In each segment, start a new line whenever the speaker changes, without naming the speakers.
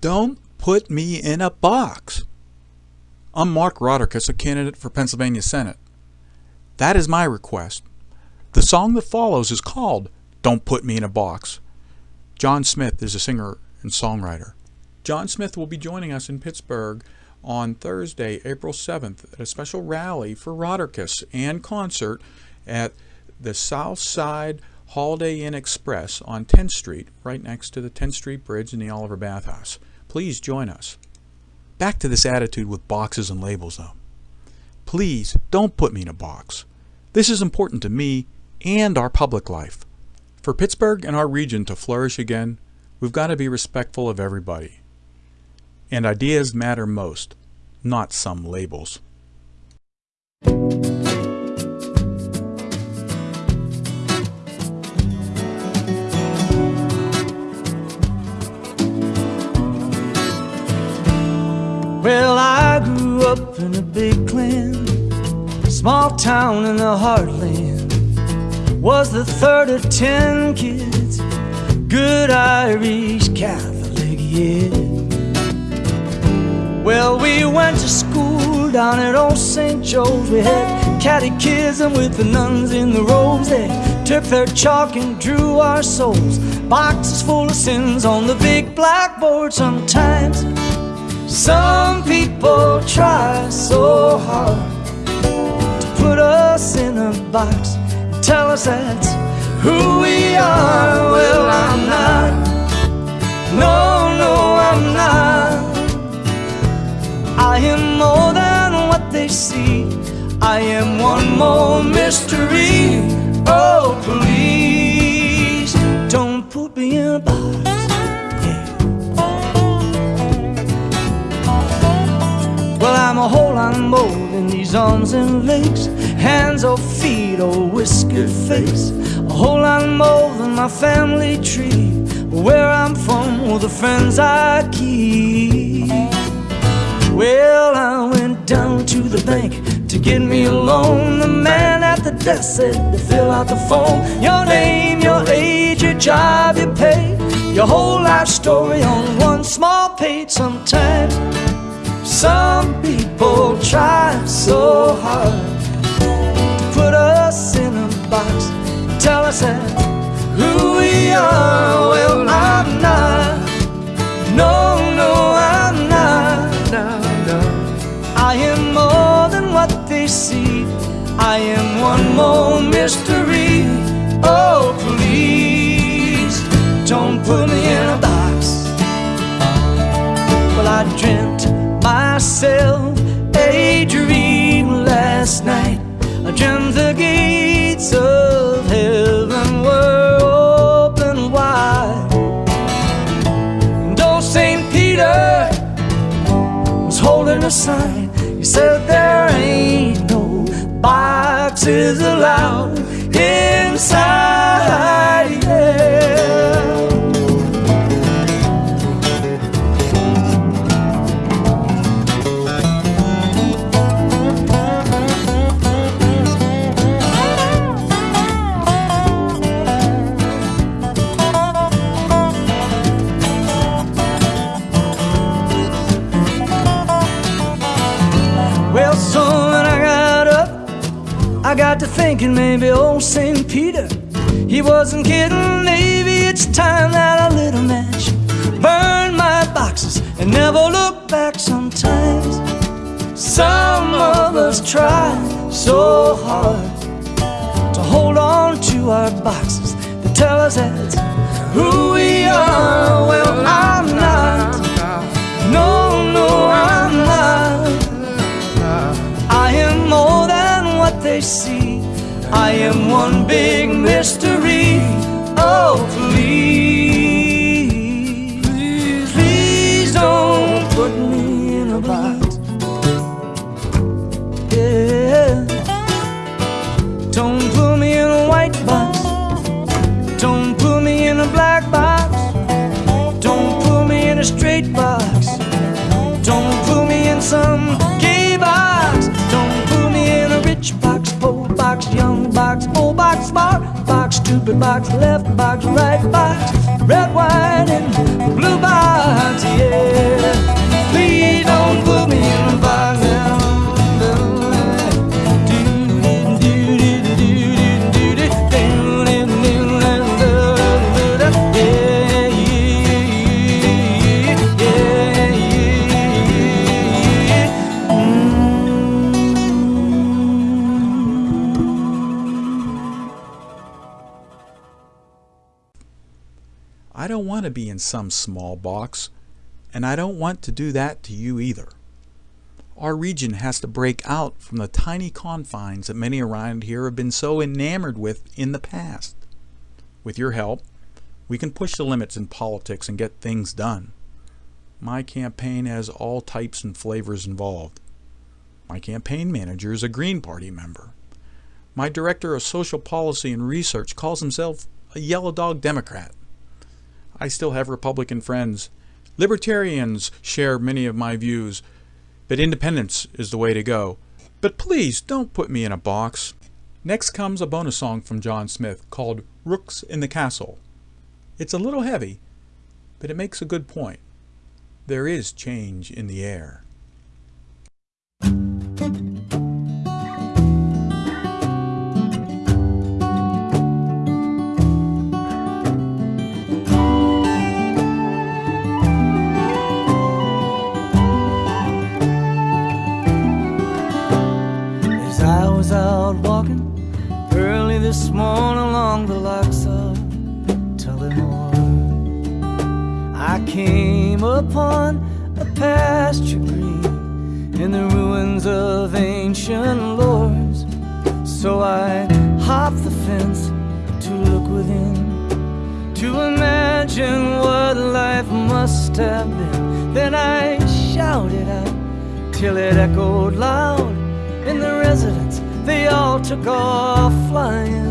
Don't put me in a box. I'm Mark Rauterkus, a candidate for Pennsylvania Senate. That is my request. The song that follows is called Don't Put Me in a Box. John Smith is a singer and songwriter. John Smith will be joining us in Pittsburgh on Thursday, April 7th, at a special rally for Rauterkus and concert at the South Side Holiday Inn Express on 10th Street, right next to the 10th Street Bridge in the Oliver Bathhouse. Please join us. Back to this attitude with boxes and labels, though. Please don't put me in a box. This is important to me and our public life. For Pittsburgh and our region to flourish again, we've got to be respectful of everybody. And ideas matter most, not some labels.
Well, I grew up in a big clan, small town in the heartland. Was the third of ten kids, good Irish Catholic, yeah. Well, we went to school down at old St. Joe's. We had catechism with the nuns in the robes. They took their chalk and drew our souls. Boxes full of sins on the big blackboard sometimes. Some people try so hard to put us in a box and tell us that's who we are. Well, I'm not. No, no, I'm not. I am more than what they see. I am one more mystery. Oh, please arms and legs, hands or feet or whiskered face. A whole lot more than my family tree, where I'm from, or the friends I keep. Well, I went down to the bank to get me a loan. The man at the desk said to fill out the form. Your name, your age, your job, your pay, your whole life story on one small page. Sometimes some people I am one more mystery. Oh, please don't put me in a box. Well, I dreamt myself a dream last night. I dreamt the gates of heaven were open wide. And old St. Peter was holding a sign. He said, no boxes allowed inside. I got to thinking maybe old St. Peter, he wasn't kidding. Maybe it's time that a little match burn my boxes and never look back sometimes. Some of us try so hard to hold on to our boxes that tell us who we are. Well, I'm not. No, no, I'm they see. I am one big mystery. Oh, please, please, don't put me in a box. open box, left box, right box, red, wine and blue box, yeah. Please don't put me in
to be in some small box, and I don't want to do that to you either. Our region has to break out from the tiny confines that many around here have been so enamored with in the past. With your help, we can push the limits in politics and get things done. My campaign has all types and flavors involved. My campaign manager is a Green Party member. My director of social policy and research calls himself a yellow dog Democrat. I still have Republican friends. Libertarians share many of my views, but independence is the way to go. But please don't put me in a box. Next comes a bonus song from John Smith called Rooks in the Castle. It's a little heavy, but it makes a good point. There is change in the air.
Then I shouted out till it echoed loud in the residence. They all took off flying.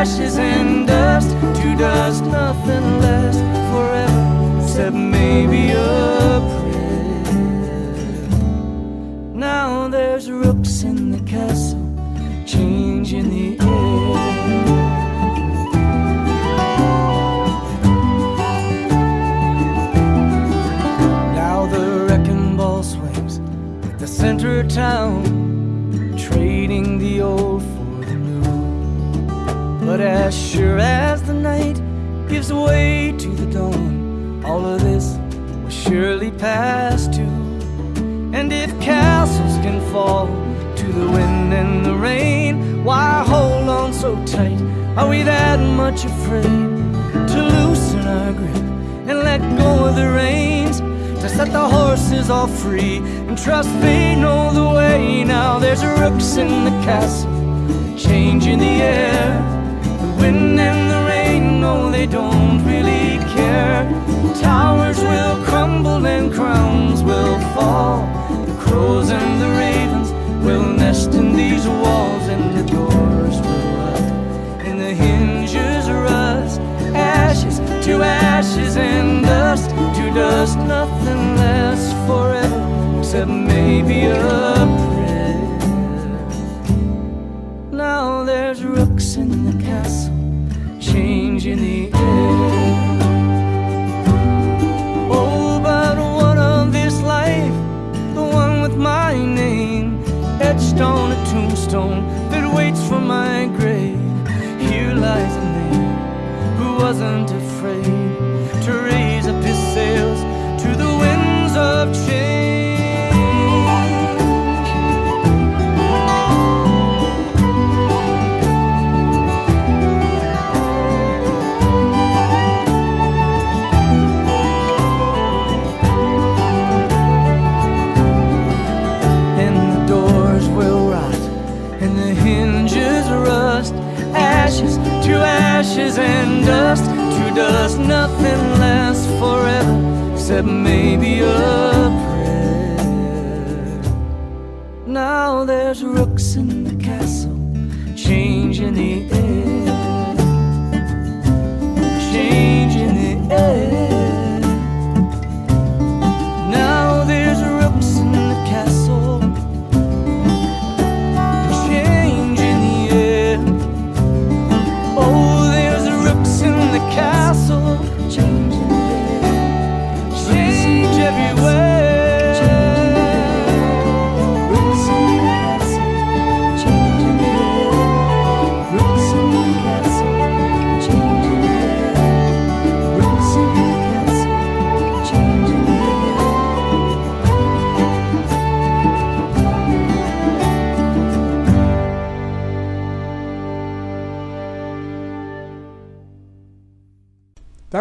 Ashes and dust to dust, nothing lasts forever except maybe a prayer. Now there's rooks in the castle, changing the air. Now the wrecking ball swings at the center town, trading the old. But as sure as the night gives way to the dawn, all of this will surely pass too. And if castles can fall to the wind and the rain, why hold on so tight? Are we that much afraid to loosen our grip and let go of the reins? To set the horses all free and trust they know the way. Now there's rooks in the castle, changing the air. Wind and the rain, no, they don't really care. Towers will crumble and crowns will fall. The crows and the ravens will nest in these walls, and the doors will rot, and the hinges rust. Ashes to ashes and dust to dust, nothing lasts forever except maybe a. Now there's rooks in the castle, changing the except maybe a prayer. Now there's rooks in the castle, changing the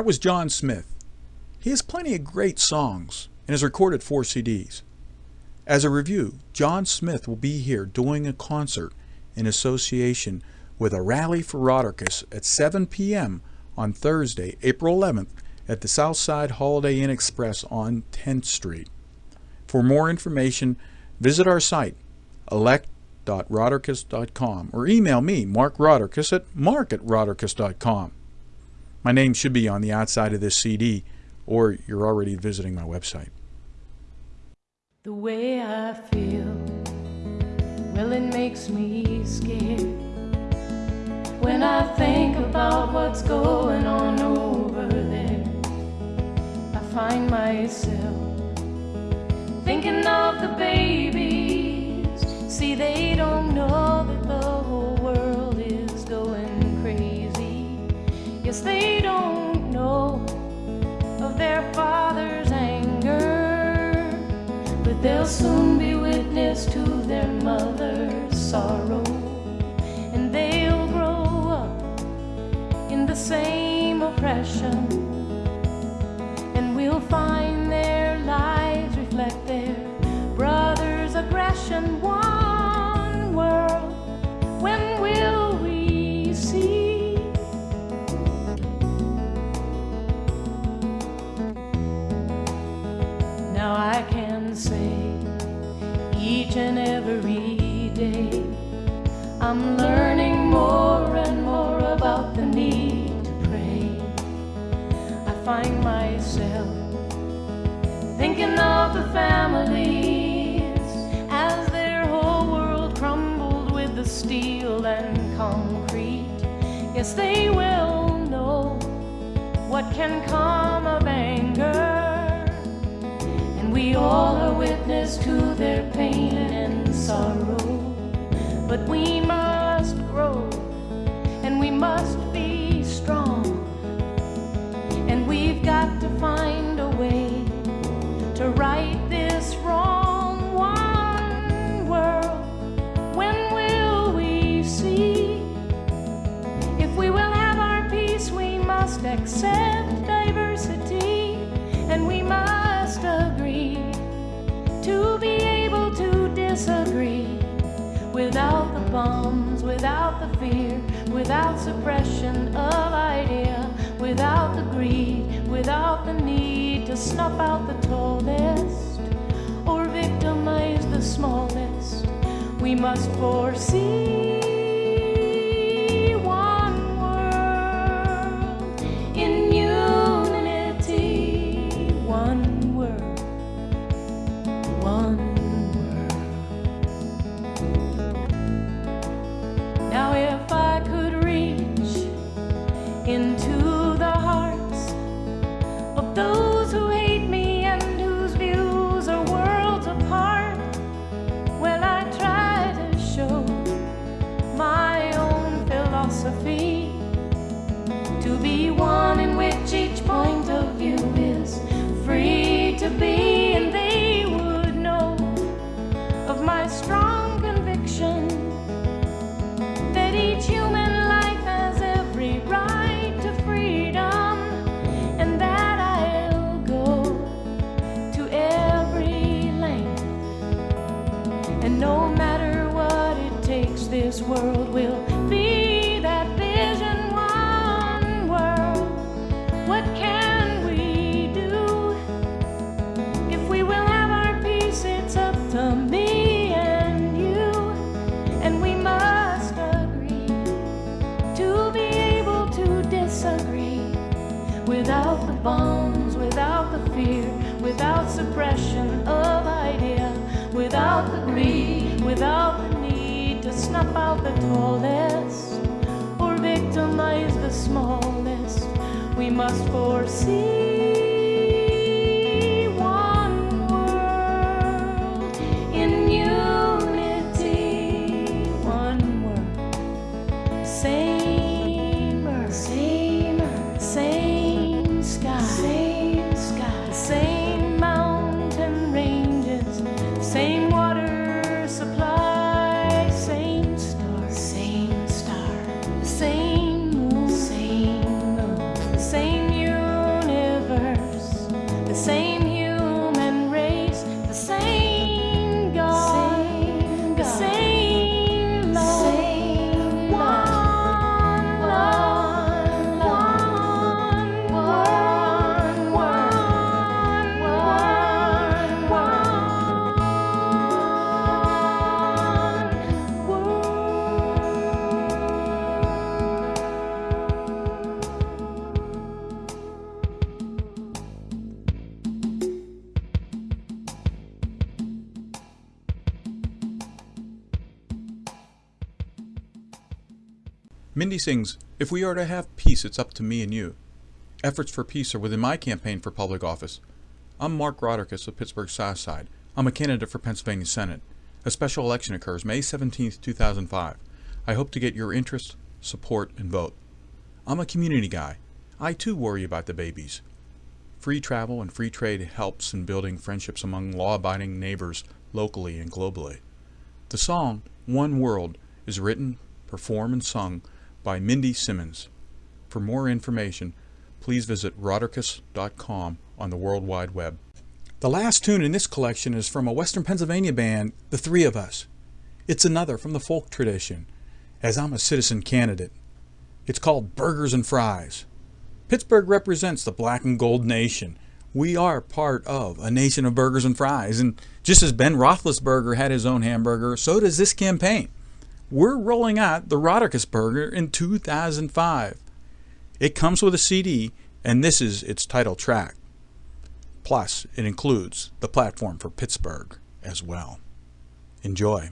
was John Smith. He has plenty of great songs and has recorded four CDs. As a review, John Smith will be here doing a concert in association with a rally for Rauterkus at 7 p.m. on Thursday, April 11th at the Southside Holiday Inn Express on 10th Street. For more information, visit our site, elect.rauterkus.com, or email me, Mark Rauterkus, at mark at rauterkus.com. My name should be on the outside of this CD, or you're already visiting my website.
The way I feel, well, it makes me scared. When I think about what's going on over there, I find myself thinking of the babies. See, they don't They don't know of their father's anger, but they'll soon be witness to their mother's sorrow, and they'll grow up in the same oppression, and we'll find their lives reflect their brother's aggression. I'm learning more and more about the need to pray. I find myself thinking of the families as their whole world crumbled with the steel and concrete. Yes, they will know what can come of anger. And we all are witness to their pain and sorrow. But we must grow and we must be strong. And we've got to find a way to right this wrong. One world, when will we see? If we will have our peace, we must accept diversity and we must agree to be able to disagree without without the fear, without suppression of idea, without the greed, without the need to snuff out the tallest or victimize the smallest. We must foresee
Mindy sings, If we are to have peace, it's up to me and you. Efforts for peace are within my campaign for public office. I'm Mark Rauterkus of Pittsburgh Southside. I'm a candidate for Pennsylvania Senate. A special election occurs May 17, 2005. I hope to get your interest, support, and vote. I'm a community guy. I too worry about the babies. Free travel and free trade helps in building friendships among law abiding neighbors locally and globally. The song, One World, is written, performed, and sung by Mindy Simmons. For more information, please visit rauterkus.com on the World Wide Web. The last tune in this collection is from a Western Pennsylvania band, The Three of Us. It's another from the folk tradition, as I'm a citizen candidate. It's called Burgers and Fries. Pittsburgh represents the black and gold nation. We are part of a nation of burgers and fries. And just as Ben Roethlisberger had his own hamburger, so does this campaign. We're rolling out the Rauterkus Burger in 2005. It comes with a CD, and this is its title track. Plus, it includes the platform for Pittsburgh as well. Enjoy.